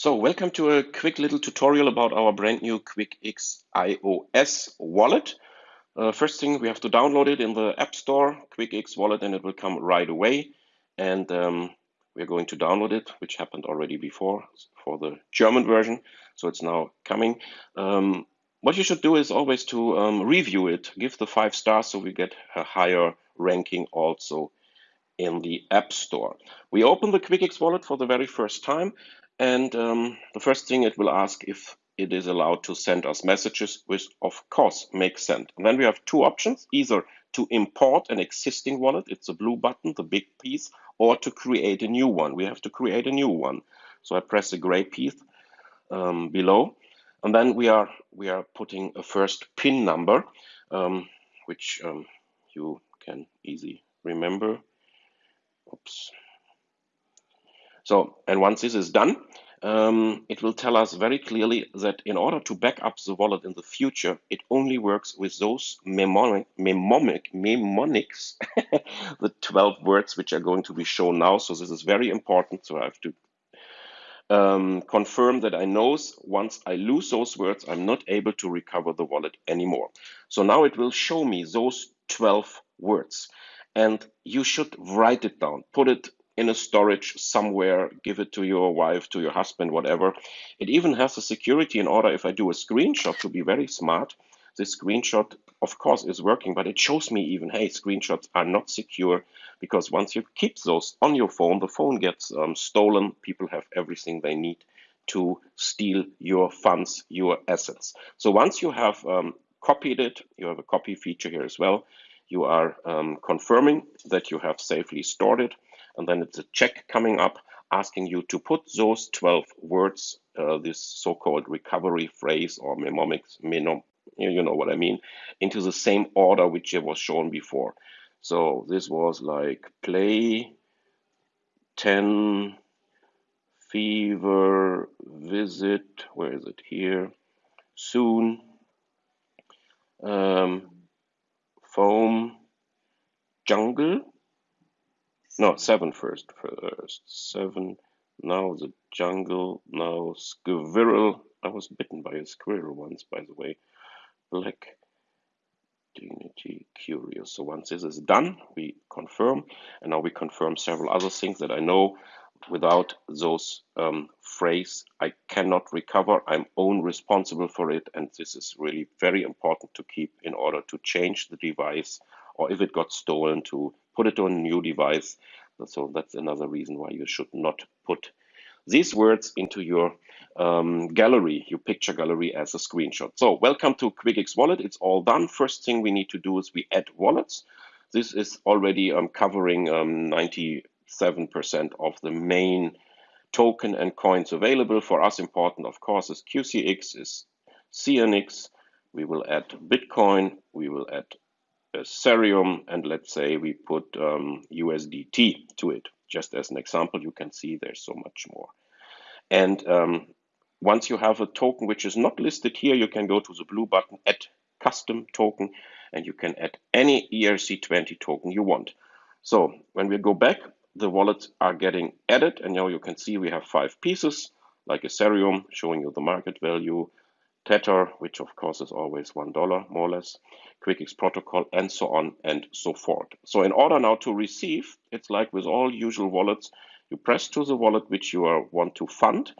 So welcome to a quick little tutorial about our brand new QuickX iOS wallet. Uh, first thing, we have to download it in the App Store, QuickX wallet, and it will come right away. And um, we're going to download it, which happened already before for the German version. So it's now coming. Um, what you should do is always to um, review it, give the five stars so we get a higher ranking also in the App Store. We open the QuickX wallet for the very first time and um, the first thing it will ask if it is allowed to send us messages, which of course makes sense. And then we have two options, either to import an existing wallet, it's a blue button, the big piece, or to create a new one. We have to create a new one. So I press the gray piece um, below. And then we are we are putting a first PIN number, um, which um, you can easily remember. Oops. So, and once this is done, um, it will tell us very clearly that in order to back up the wallet in the future, it only works with those mnemonic, mnemonic, mnemonics, the 12 words which are going to be shown now. So this is very important. So I have to um, confirm that I know once I lose those words, I'm not able to recover the wallet anymore. So now it will show me those 12 words and you should write it down, put it in a storage somewhere, give it to your wife, to your husband, whatever. It even has a security in order if I do a screenshot to be very smart. This screenshot, of course, is working, but it shows me even, hey, screenshots are not secure because once you keep those on your phone, the phone gets um, stolen. People have everything they need to steal your funds, your assets. So once you have um, copied it, you have a copy feature here as well, you are um, confirming that you have safely stored it and then it's a check coming up asking you to put those 12 words, uh, this so-called recovery phrase or mnemonics, mnemonic, you know what I mean, into the same order which it was shown before. So this was like play, 10, fever, visit, where is it here, soon, um, foam, jungle, no, seven first. First seven. Now the jungle. Now squirrel. I was bitten by a squirrel once, by the way. Black dignity curious. So once this is done, we confirm, and now we confirm several other things that I know. Without those um, phrase, I cannot recover. I'm own responsible for it, and this is really very important to keep in order to change the device, or if it got stolen, to put it on a new device. So that's another reason why you should not put these words into your um, gallery, your picture gallery as a screenshot. So welcome to QuickX Wallet. It's all done. First thing we need to do is we add wallets. This is already um, covering 97% um, of the main token and coins available. For us important, of course, is QCX, is CNX. We will add Bitcoin. We will add Ethereum, and let's say we put um, USDT to it. Just as an example, you can see there's so much more. And um, once you have a token which is not listed here, you can go to the blue button, add custom token, and you can add any ERC20 token you want. So when we go back, the wallets are getting added, and now you can see we have five pieces, like a Ethereum, showing you the market value, Tether, which of course is always $1 more or less, QuickX protocol, and so on and so forth. So in order now to receive, it's like with all usual wallets, you press to the wallet which you are, want to fund,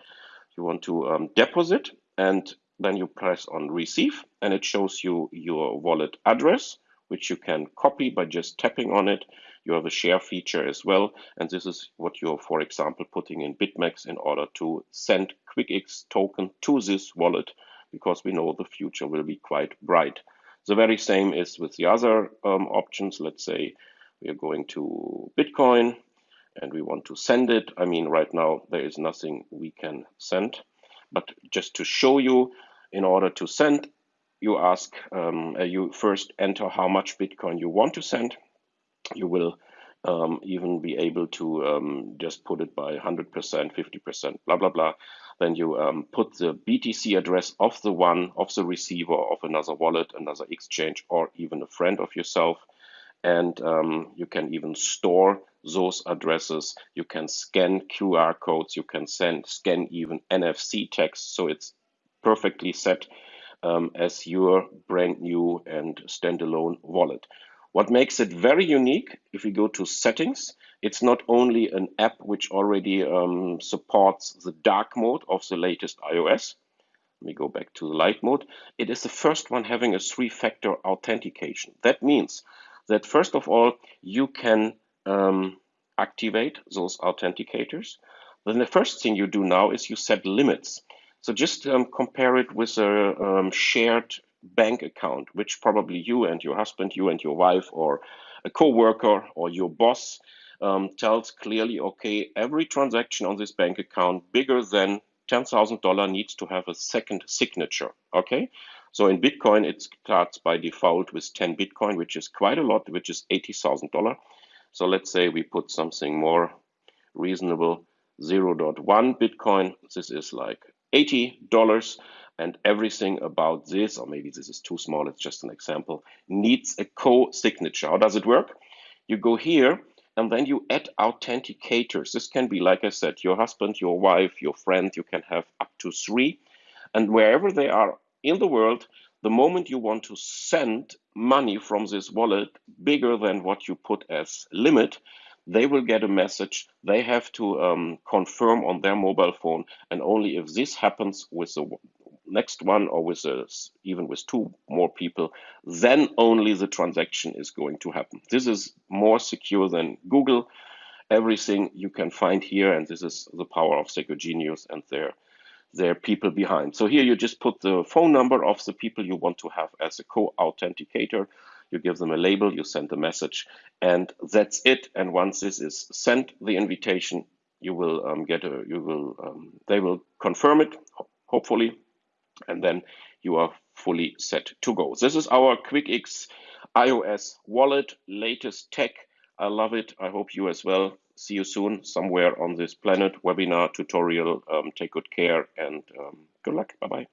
you want to um, deposit, and then you press on receive, and it shows you your wallet address, which you can copy by just tapping on it. You have a share feature as well, and this is what you're, for example, putting in BitMEX in order to send QuickX token to this wallet because we know the future will be quite bright. The very same is with the other um, options. Let's say we are going to Bitcoin and we want to send it. I mean, right now there is nothing we can send, but just to show you, in order to send, you ask, um, uh, you first enter how much Bitcoin you want to send. You will um, even be able to um, just put it by 100%, 50%, blah, blah, blah. Then you um, put the BTC address of the one, of the receiver of another wallet, another exchange, or even a friend of yourself. And um, you can even store those addresses. You can scan QR codes. You can send scan even NFC text. So it's perfectly set um, as your brand new and standalone wallet. What makes it very unique, if we go to settings, it's not only an app which already um, supports the dark mode of the latest iOS. Let me go back to the light mode. It is the first one having a three-factor authentication. That means that first of all, you can um, activate those authenticators. Then the first thing you do now is you set limits. So just um, compare it with a um, shared bank account, which probably you and your husband, you and your wife, or a coworker or your boss um, tells clearly, okay, every transaction on this bank account bigger than $10,000 needs to have a second signature. Okay. So in Bitcoin, it starts by default with 10 Bitcoin, which is quite a lot, which is $80,000. So let's say we put something more reasonable, 0.1 Bitcoin. This is like $80 and everything about this, or maybe this is too small, it's just an example, needs a co-signature. How does it work? You go here and then you add authenticators. This can be, like I said, your husband, your wife, your friend, you can have up to three. And wherever they are in the world, the moment you want to send money from this wallet bigger than what you put as limit, they will get a message. They have to um, confirm on their mobile phone. And only if this happens with the next one or with a, even with two more people, then only the transaction is going to happen. This is more secure than Google. Everything you can find here, and this is the power of Secure Genius and their their people behind. So here you just put the phone number of the people you want to have as a co-authenticator you give them a label, you send the message, and that's it. And once this is sent, the invitation, you will um, get a, you will, um, they will confirm it, hopefully, and then you are fully set to go. This is our QuickX iOS wallet, latest tech. I love it. I hope you as well. See you soon somewhere on this planet webinar tutorial. Um, take good care and um, good luck. Bye bye.